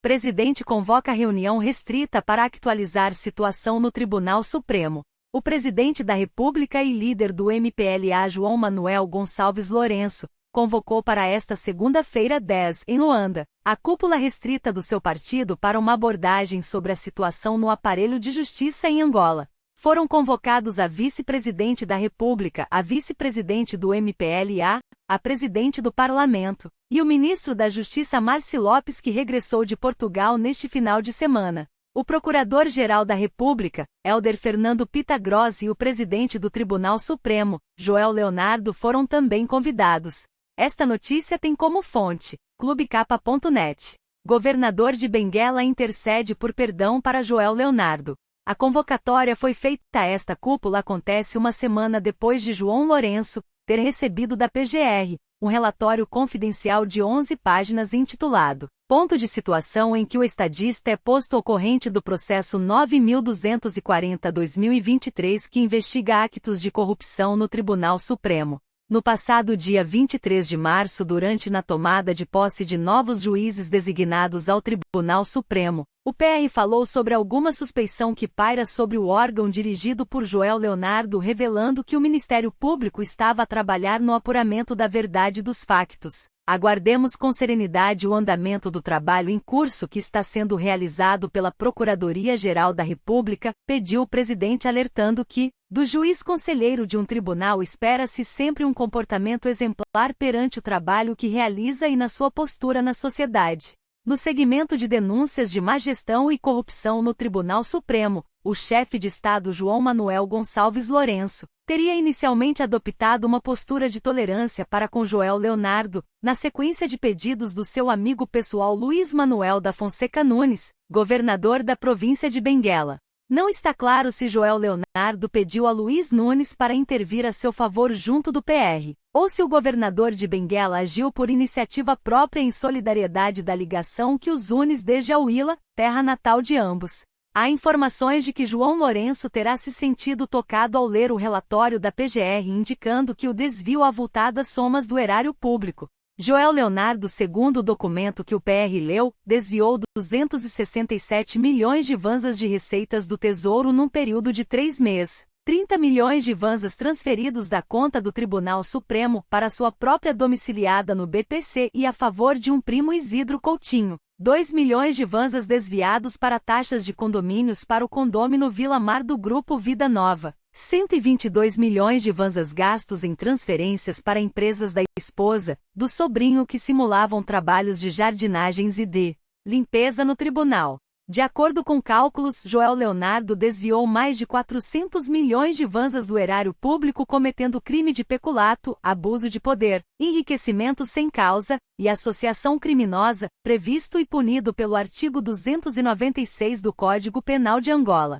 Presidente convoca reunião restrita para actualizar situação no Tribunal Supremo. O presidente da República e líder do MPLA João Manuel Gonçalves Lourenço convocou para esta segunda-feira 10, em Luanda, a cúpula restrita do seu partido para uma abordagem sobre a situação no aparelho de justiça em Angola. Foram convocados a vice-presidente da República, a vice-presidente do MPLA, a presidente do Parlamento, e o ministro da Justiça Marci Lopes que regressou de Portugal neste final de semana. O Procurador-Geral da República, Helder Fernando Pitagrossi e o presidente do Tribunal Supremo, Joel Leonardo foram também convidados. Esta notícia tem como fonte clubecapa.net. Governador de Benguela intercede por perdão para Joel Leonardo. A convocatória foi feita. Esta cúpula acontece uma semana depois de João Lourenço ter recebido da PGR um relatório confidencial de 11 páginas intitulado Ponto de situação em que o estadista é posto ao corrente do processo 9240-2023 que investiga actos de corrupção no Tribunal Supremo. No passado dia 23 de março, durante na tomada de posse de novos juízes designados ao Tribunal Supremo, o PR falou sobre alguma suspeição que paira sobre o órgão dirigido por Joel Leonardo, revelando que o Ministério Público estava a trabalhar no apuramento da verdade dos factos. Aguardemos com serenidade o andamento do trabalho em curso que está sendo realizado pela Procuradoria-Geral da República, pediu o presidente alertando que, do juiz conselheiro de um tribunal espera-se sempre um comportamento exemplar perante o trabalho que realiza e na sua postura na sociedade. No segmento de denúncias de má gestão e corrupção no Tribunal Supremo, o chefe de Estado João Manuel Gonçalves Lourenço teria inicialmente adotado uma postura de tolerância para com Joel Leonardo, na sequência de pedidos do seu amigo pessoal Luiz Manuel da Fonseca Nunes, governador da província de Benguela. Não está claro se Joel Leonardo pediu a Luiz Nunes para intervir a seu favor junto do PR, ou se o governador de Benguela agiu por iniciativa própria em solidariedade da ligação que os une desde a Huila, terra natal de ambos. Há informações de que João Lourenço terá se sentido tocado ao ler o relatório da PGR indicando que o desvio avultadas somas do erário público. Joel Leonardo, segundo o documento que o PR leu, desviou 267 milhões de vanzas de receitas do Tesouro num período de três meses. 30 milhões de vanzas transferidos da conta do Tribunal Supremo para sua própria domiciliada no BPC e a favor de um primo Isidro Coutinho. 2 milhões de vanzas desviados para taxas de condomínios para o condômino Vila Mar do Grupo Vida Nova. 122 milhões de vanzas gastos em transferências para empresas da esposa, do sobrinho que simulavam trabalhos de jardinagens e de limpeza no tribunal. De acordo com cálculos, Joel Leonardo desviou mais de 400 milhões de vanzas do erário público cometendo crime de peculato, abuso de poder, enriquecimento sem causa e associação criminosa, previsto e punido pelo artigo 296 do Código Penal de Angola.